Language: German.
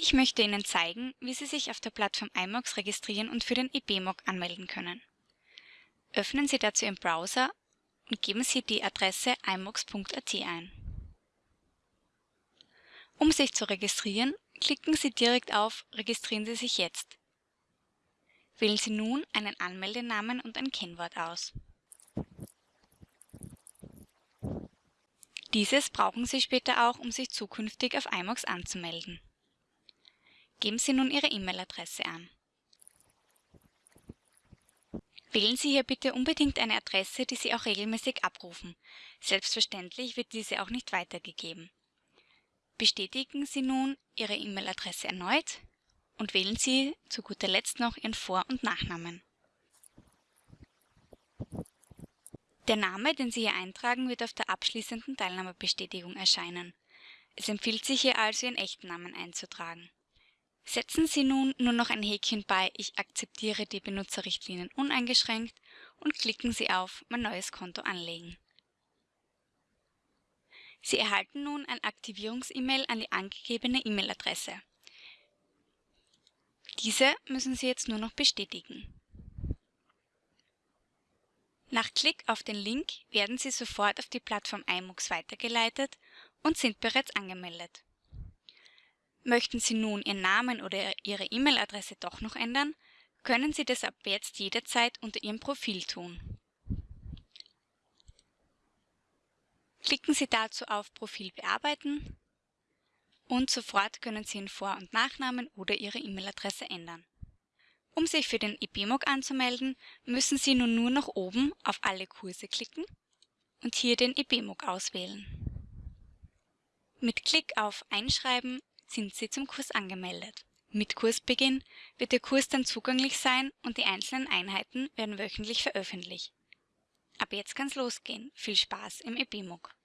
Ich möchte Ihnen zeigen, wie Sie sich auf der Plattform iMOX registrieren und für den IBMOG anmelden können. Öffnen Sie dazu Ihren Browser und geben Sie die Adresse imox.at ein. Um sich zu registrieren, klicken Sie direkt auf Registrieren Sie sich jetzt. Wählen Sie nun einen Anmeldenamen und ein Kennwort aus. Dieses brauchen Sie später auch, um sich zukünftig auf iMOX anzumelden. Geben Sie nun Ihre E-Mail-Adresse an. Wählen Sie hier bitte unbedingt eine Adresse, die Sie auch regelmäßig abrufen. Selbstverständlich wird diese auch nicht weitergegeben. Bestätigen Sie nun Ihre E-Mail-Adresse erneut und wählen Sie zu guter Letzt noch Ihren Vor- und Nachnamen. Der Name, den Sie hier eintragen, wird auf der abschließenden Teilnahmebestätigung erscheinen. Es empfiehlt sich hier also, Ihren echten Namen einzutragen. Setzen Sie nun nur noch ein Häkchen bei Ich akzeptiere die Benutzerrichtlinien uneingeschränkt und klicken Sie auf Mein neues Konto anlegen. Sie erhalten nun ein Aktivierungs-E-Mail an die angegebene E-Mail-Adresse. Diese müssen Sie jetzt nur noch bestätigen. Nach Klick auf den Link werden Sie sofort auf die Plattform iMux weitergeleitet und sind bereits angemeldet. Möchten Sie nun Ihren Namen oder Ihre E-Mail-Adresse doch noch ändern, können Sie das ab jetzt jederzeit unter Ihrem Profil tun. Klicken Sie dazu auf Profil bearbeiten und sofort können Sie Ihren Vor- und Nachnamen oder Ihre E-Mail-Adresse ändern. Um sich für den IBMOG anzumelden, müssen Sie nun nur noch oben auf Alle Kurse klicken und hier den IBMOG auswählen. Mit Klick auf Einschreiben sind Sie zum Kurs angemeldet. Mit Kursbeginn wird der Kurs dann zugänglich sein und die einzelnen Einheiten werden wöchentlich veröffentlicht. Ab jetzt kann's losgehen. Viel Spaß im EBMUG!